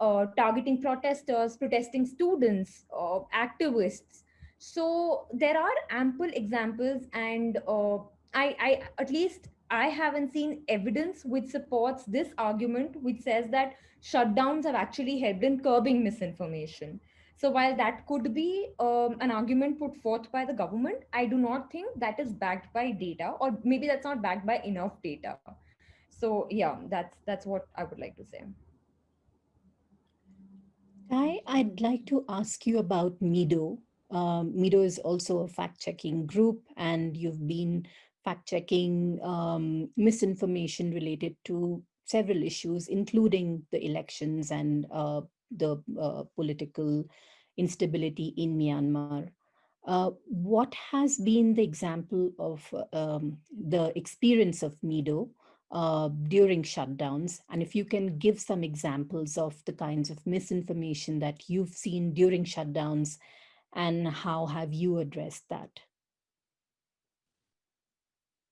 S4: uh, targeting protesters, protesting students, uh, activists, so there are ample examples and uh, I, I at least i haven't seen evidence which supports this argument which says that shutdowns have actually helped in curbing misinformation. So while that could be um, an argument put forth by the government i do not think that is backed by data or maybe that's not backed by enough data. So yeah that's that's what i would like to say.
S1: I, I'd like to ask you about MIDO. Um, MIDO is also a fact-checking group, and you've been fact-checking um, misinformation related to several issues, including the elections and uh, the uh, political instability in Myanmar. Uh, what has been the example of um, the experience of MIDO uh, during shutdowns? And if you can give some examples of the kinds of misinformation that you've seen during shutdowns and how have you addressed that?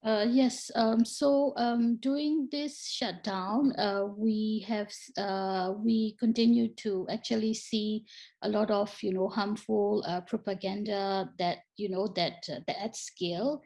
S3: Uh, yes, um, so um, during this shutdown, uh, we have uh, we continue to actually see a lot of you know harmful uh, propaganda that you know that uh, that at scale,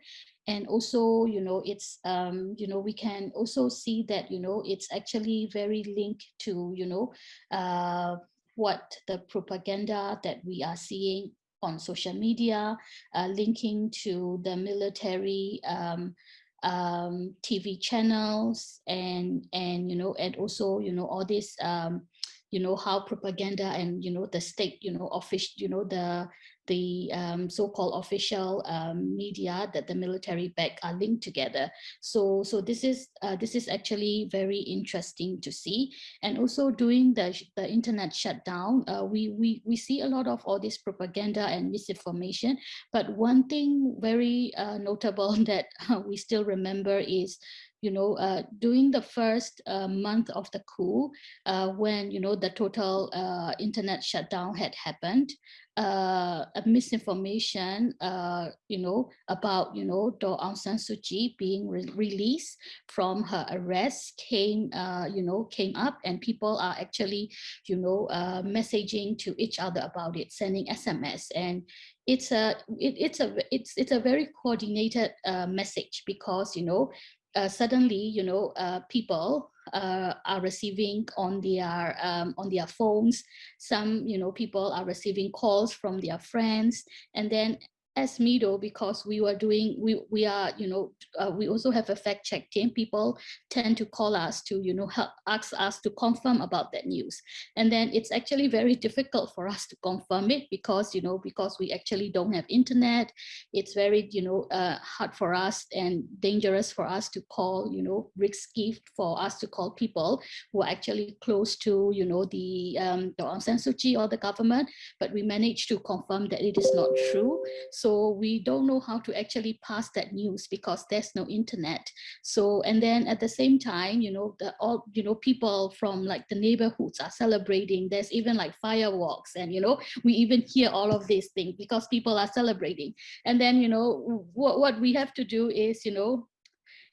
S3: and also you know it's um, you know we can also see that you know it's actually very linked to you know uh, what the propaganda that we are seeing on social media, uh, linking to the military um, um, TV channels and, and, you know, and also, you know, all this, um, you know, how propaganda and, you know, the state, you know, official, you know, the, the um, so-called official um, media that the military back are linked together. So, so this is uh, this is actually very interesting to see. And also during the, the internet shutdown, uh, we, we, we see a lot of all this propaganda and misinformation. But one thing very uh, notable (laughs) that we still remember is you know, uh, during the first uh, month of the coup, uh, when, you know, the total uh, internet shutdown had happened, uh, misinformation, uh, you know, about, you know, Daw Aung San Suu Kyi being re released from her arrest came, you know, came up and people are actually, you know, messaging to each other about it, sending SMS. And it's a, it, it's a, it's, it's a very coordinated message because, you know, uh, suddenly, you know, uh, people uh, are receiving on their um, on their phones. Some, you know, people are receiving calls from their friends, and then as MIDO, because we were doing, we, we are, you know, uh, we also have a fact check team. People tend to call us to, you know, help ask us to confirm about that news. And then it's actually very difficult for us to confirm it because, you know, because we actually don't have internet. It's very, you know, uh, hard for us and dangerous for us to call, you know, risky for us to call people who are actually close to, you know, the, um, the Aung San Suu Kyi or the government, but we managed to confirm that it is not true. We don't know how to actually pass that news because there's no internet. So, and then at the same time, you know, the all, you know, people from like the neighborhoods are celebrating. There's even like fireworks and, you know, we even hear all of these things because people are celebrating. And then, you know, what, what we have to do is, you know,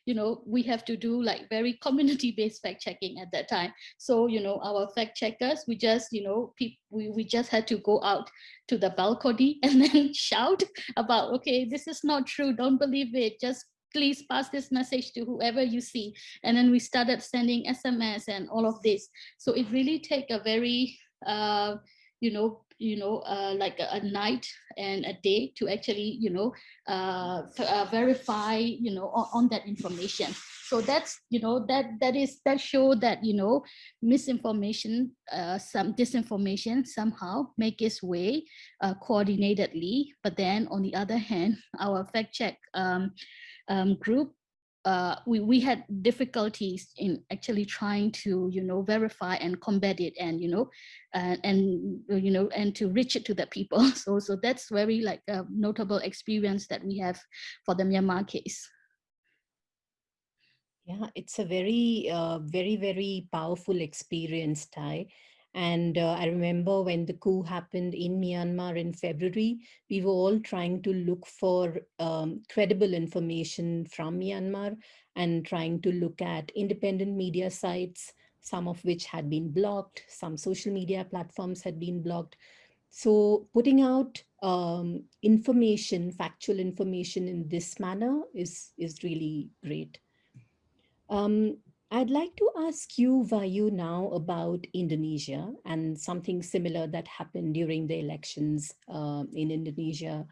S3: you know, we have to do like very community-based fact checking at that time. So, you know, our fact checkers, we just, you know, we, we just had to go out to the balcony (laughs) and then shout about, okay, this is not true, don't believe it, just please pass this message to whoever you see. And then we started sending SMS and all of this. So it really take a very, uh, you know, you know, uh, like a, night and a day to actually, you know, uh, uh, verify, you know, on, on, that information. So that's, you know, that that is that show that, you know, misinformation, uh, some disinformation somehow make its way uh, coordinatedly. But then on the other hand, our fact check um, um, group uh, we, we had difficulties in actually trying to, you know, verify and combat it and, you know, and, you know, and to reach it to the people. (laughs) So, so that's very like a notable experience that we have for the Myanmar case.
S1: Yeah, it's a very, uh, very, very powerful experience, Htaike. And uh, I remember when the coup happened in Myanmar in February, we were all trying to look for um, credible information from Myanmar and trying to look at independent media sites, some of which had been blocked, some social media platforms had been blocked. So putting out um, information, factual information in this manner is, is really great. Um, I'd like to ask you, Wahyu, now about Indonesia and something similar that happened during the elections uh, in Indonesia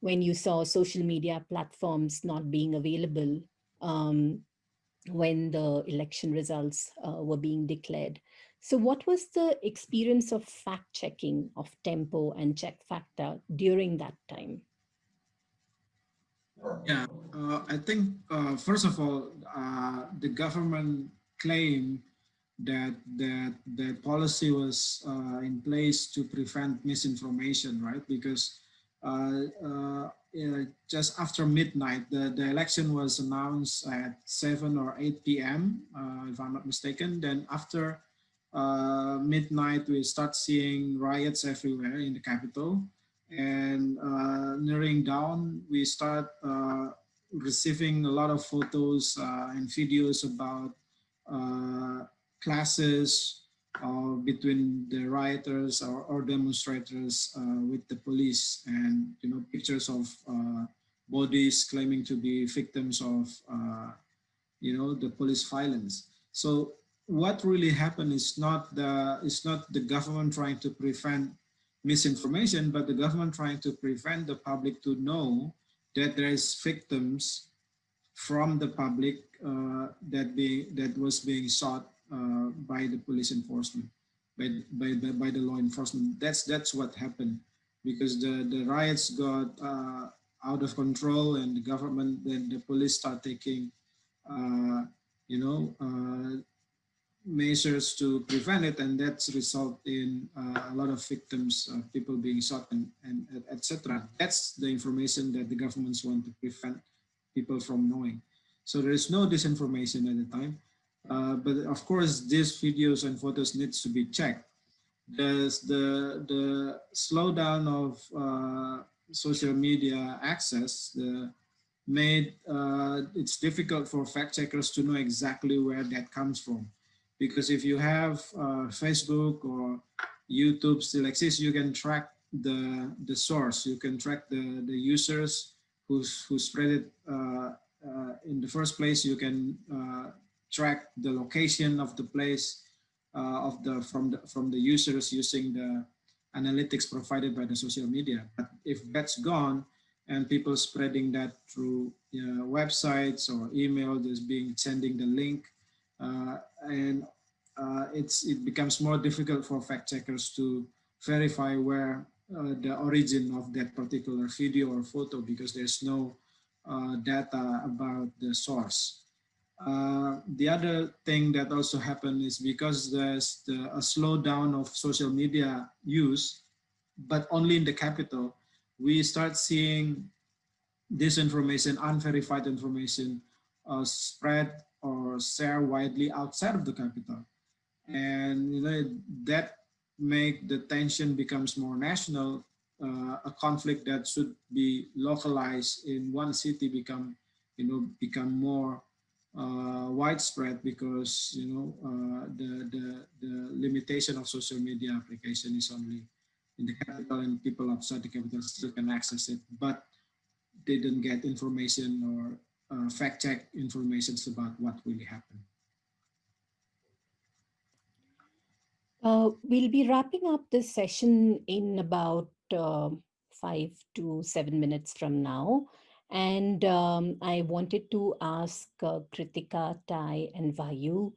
S1: when you saw social media platforms not being available um, when the election results uh, were being declared. So what was the experience of fact checking of Tempo and Check Factor during that time?
S5: Yeah, uh, I think uh, first of all, uh, the government claimed that that the policy was uh, in place to prevent misinformation, right? Because uh, uh, just after midnight, the, the election was announced at 7 or 8 p.m., if I'm not mistaken. Then after midnight, we start seeing riots everywhere in the capital and uh, narrowing down, we start uh, receiving a lot of photos uh, and videos about uh, classes uh, between the rioters or, or demonstrators with the police and you know pictures of bodies claiming to be victims of you know the police violence. So what really happened is not the is not the government trying to prevent misinformation but the government trying to prevent the public to know that there is victims from the public uh, that be that was being sought uh, by the police enforcement, by, by, by, by, the law enforcement. That's that's what happened because the, the riots got uh, out of control and the government, then the police start taking, uh, you know, uh, measures to prevent it and that's result in uh, a lot of victims people being shot and, and etc that's the information that the governments want to prevent people from knowing. So there is no disinformation at the time uh, but of course these videos and photos needs to be checked. There's the the slowdown of uh, social media access the made uh, it's difficult for fact checkers to know exactly where that comes from because if you have uh, Facebook or YouTube still exists, you can track the the source. You can track the the users who who spread it uh, uh, in the first place. You can uh, track the location of the place uh, of the from the from the users using the analytics provided by the social media. But if that's gone and people spreading that through know, websites or email, just being sending the link uh, and uh, it's it becomes more difficult for fact checkers to verify where uh, the origin of that particular video or photo because there's no uh, data about the source. Uh, the other thing that also happened is because there's the, a slowdown of social media use, but only in the capital, we start seeing disinformation, unverified information uh, spread or share widely outside of the capital. And you know that make the tension becomes more national. Uh, a conflict that should be localized in one city become, you know, become more uh, widespread because you know uh, the, the the limitation of social media application is only in the capital and people outside the capital still can access it, but they don't get information or uh, fact check informations about what really happened.
S1: Uh, we'll be wrapping up this session in about uh, five to seven minutes from now. And um, I wanted to ask uh, Kritika, Htaike, and Wahyu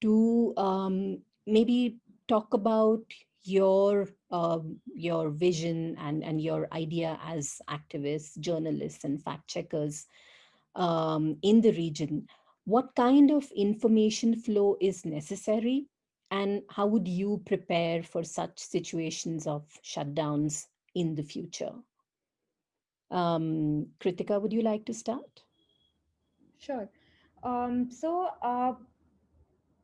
S1: to um, maybe talk about your um, your vision and, and your idea as activists, journalists, and fact checkers um, in the region. What kind of information flow is necessary and how would you prepare for such situations of shutdowns in the future? Um, Kritika, would you like to start?
S4: Sure. Um, so uh,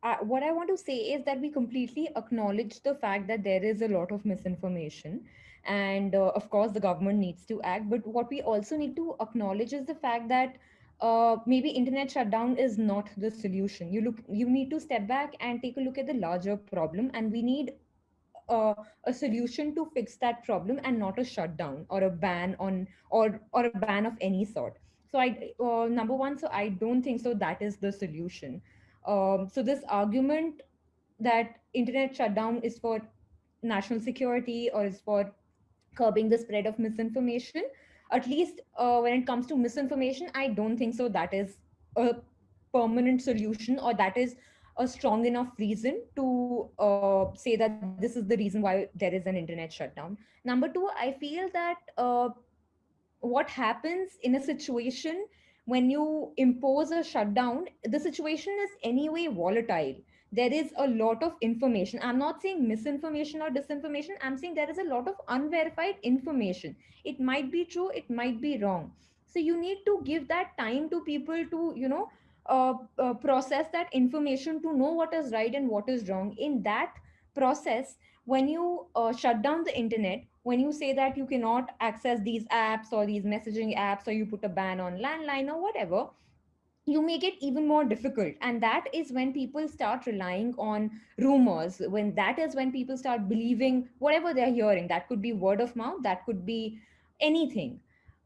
S4: uh, what I want to say is that we completely acknowledge the fact that there is a lot of misinformation and uh, of course the government needs to act but what we also need to acknowledge is the fact that uh, maybe internet shutdown is not the solution. You look, you need to step back and take a look at the larger problem, and we need uh, a solution to fix that problem, and not a shutdown or a ban on or or a ban of any sort. So I uh, number one, so I don't think so. That is the solution. Um, so this argument that internet shutdown is for national security or is for curbing the spread of misinformation at least uh, when it comes to misinformation, I don't think so that is a permanent solution or that is a strong enough reason to uh, say that this is the reason why there is an internet shutdown. Number two, I feel that uh, what happens in a situation when you impose a shutdown, the situation is anyway volatile there is a lot of information. I'm not saying misinformation or disinformation. I'm saying there is a lot of unverified information. It might be true, it might be wrong. So you need to give that time to people to, you know, uh, uh, process that information to know what is right and what is wrong. In that process, when you uh, shut down the internet, when you say that you cannot access these apps or these messaging apps, or you put a ban on landline or whatever, you make it even more difficult. And that is when people start relying on rumors when that is when people start believing whatever they're hearing. That could be word of mouth that could be anything.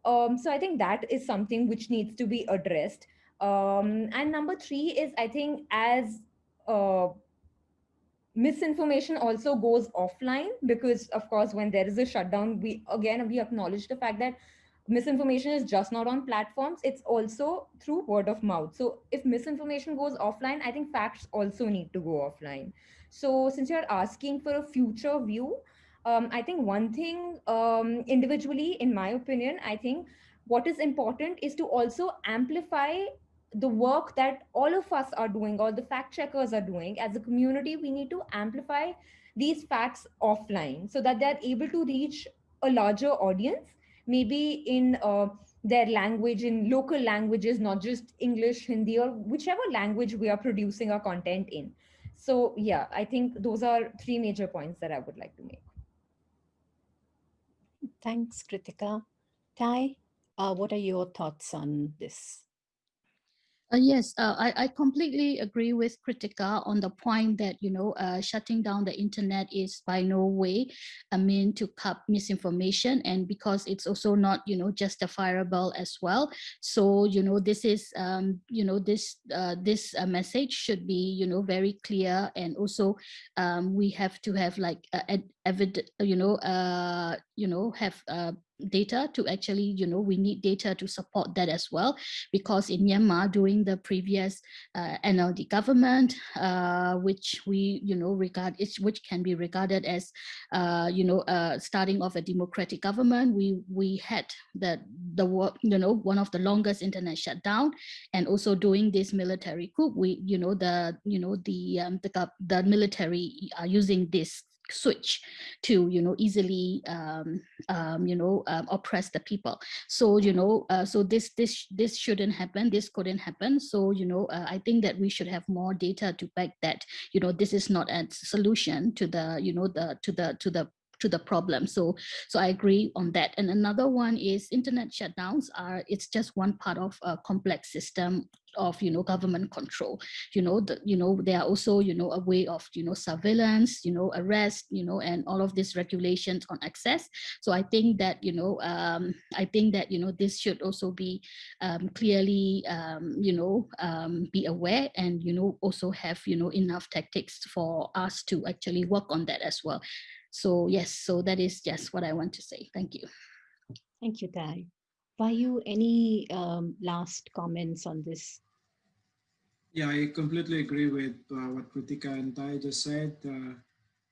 S4: Um, so i think that is something which needs to be addressed. Um, and number three is i think as uh, misinformation also goes offline because of course when there is a shutdown we again we acknowledge the fact that misinformation is just not on platforms it's also through word of mouth. So if misinformation goes offline i think facts also need to go offline. So since you're asking for a future view um, i think one thing um, individually in my opinion i think what is important is to also amplify the work that all of us are doing all the fact checkers are doing. As a community we need to amplify these facts offline so that they're able to reach a larger audience maybe in uh, their language in local languages not just english hindi or whichever language we are producing our content in. So yeah i think those are three major points that i would like to make.
S1: Thanks kritika. Htaike uh, what are your thoughts on this
S3: uh, yes, uh, I, I completely agree with Kritika on the point that, you know, uh, shutting down the internet is by no way a mean to cut misinformation and because it's also not, you know, justifiable as well. So, you know, this is, um, you know, this uh, this uh, message should be, you know, very clear and also um, we have to have like evidence, you know, uh, you know, have data to actually, you know, we need data to support that as well, because in Myanmar during the previous uh, NLD government, uh, which we, you know, regard, which can be regarded as, uh, you know, uh, starting of a democratic government, we we had the the you know one of the longest internet shutdown, and also doing this military coup, we you know the you know the um, the the military are using this switch to you know easily um, um, you know um, oppress the people. So you know uh, so this this this shouldn't happen this couldn't happen. So you know uh, i think that we should have more data to back that. You know this is not a solution to the you know the to the to the to the problem. So, so I agree on that. And another one is internet shutdowns are, it's just one part of a complex system of, you know, government control, you know, the, you know, they are also, you know, a way of, you know, surveillance, you know, arrest, you know, and all of these regulations on access. So I think that, you know, um, I think that, you know, this should also be um, clearly, um, you know, um, be aware and, you know, also have, you know, enough tactics for us to actually work on that as well. So yes, so that is just what I want to say. Thank you.
S1: Thank you, Htaike. Wahyu, any um, last comments on this?
S5: Yeah, I completely agree with uh, what Kritika and Htaike just said. Uh,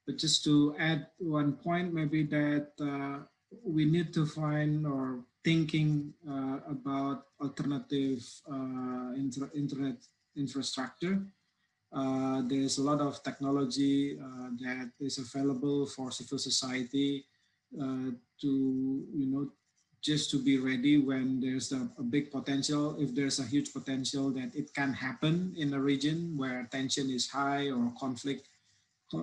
S5: but just to add one point, maybe that uh, we need to find or thinking uh, about alternative uh, inter internet infrastructure uh, there's a lot of technology uh, that is available for civil society uh, to, you know, just to be ready when there's a, a, big potential, if there's a huge potential that it can happen in a region where tension is high or conflict,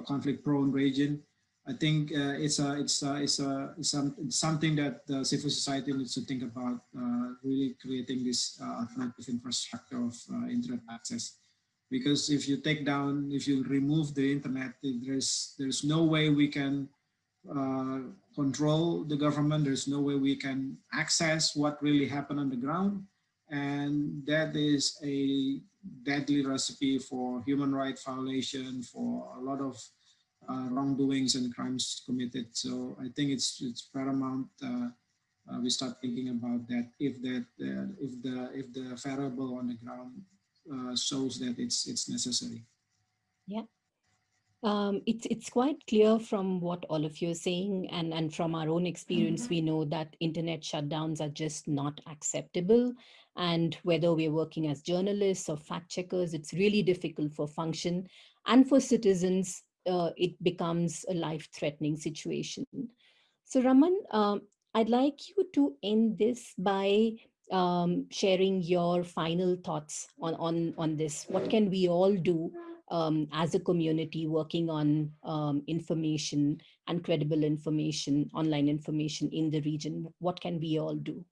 S5: conflict prone region. I think uh, it's a it's a it's a it's, it's something that the civil society needs to think about. Uh, really creating this alternative infrastructure of internet access because if you take down, if you remove the internet, there's there's no way we can uh, control the government. There's no way we can access what really happened on the ground. And that is a deadly recipe for human rights violation, for a lot of uh, wrongdoings and crimes committed. So I think it's it's paramount uh, uh, we start thinking about that if that uh, if the if the variable on the ground uh, shows that it's it's necessary.
S1: Yeah. Um, it's it's quite clear from what all of you are saying and, and from our own experience, mm -hmm. we know that internet shutdowns are just not acceptable. And whether we're working as journalists or fact checkers, it's really difficult for function. And for citizens, uh, it becomes a life-threatening situation. So Raman, um, I'd like you to end this by um, sharing your final thoughts on, on, on this. What can we all do um, as a community working on um, information and credible information, online information in the region? What can we all do?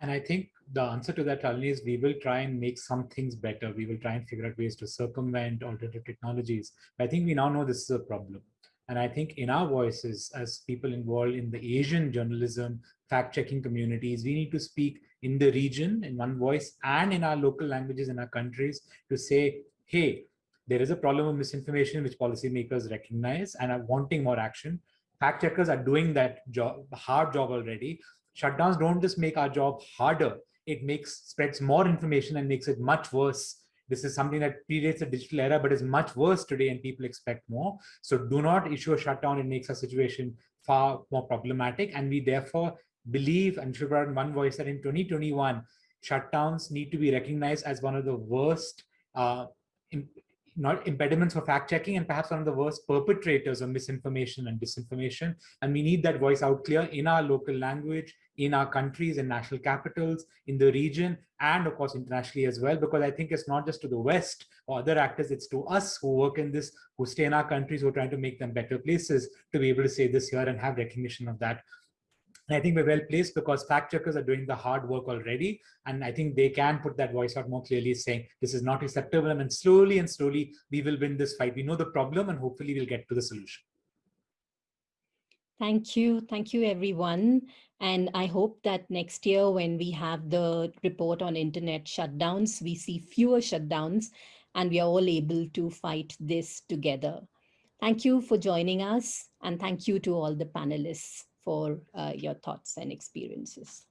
S2: And I think the answer to that, Shalini, is we will try and make some things better. We will try and figure out ways to circumvent alternative technologies. I think we now know this is a problem. And I think in our voices, as people involved in the Asian journalism, fact-checking communities, we need to speak in the region in one voice and in our local languages in our countries to say, hey, there is a problem of misinformation which policymakers recognize and are wanting more action. Fact checkers are doing that job, hard job already. Shutdowns don't just make our job harder. It makes spreads more information and makes it much worse. This is something that predates the digital era, but is much worse today and people expect more. So do not issue a shutdown. It makes our situation far more problematic. And we therefore believe and put in one voice that in 2021, shutdowns need to be recognized as one of the worst uh, not impediments for fact checking and perhaps one of the worst perpetrators of misinformation and disinformation. And we need that voice out clear in our local language, in our countries and national capitals, in the region, and of course internationally as well, because I think it's not just to the West or other actors, it's to us who work in this, who stay in our countries, who are trying to make them better places to be able to say this here and have recognition of that and I think we're well placed because fact checkers are doing the hard work already. And I think they can put that voice out more clearly saying this is not acceptable. And slowly and slowly, we will win this fight. We know the problem and hopefully we'll get to the solution.
S1: Thank you. Thank you, everyone. And I hope that next year when we have the report on internet shutdowns, we see fewer shutdowns and we are all able to fight this together. Thank you for joining us and thank you to all the panelists for uh, your thoughts and experiences.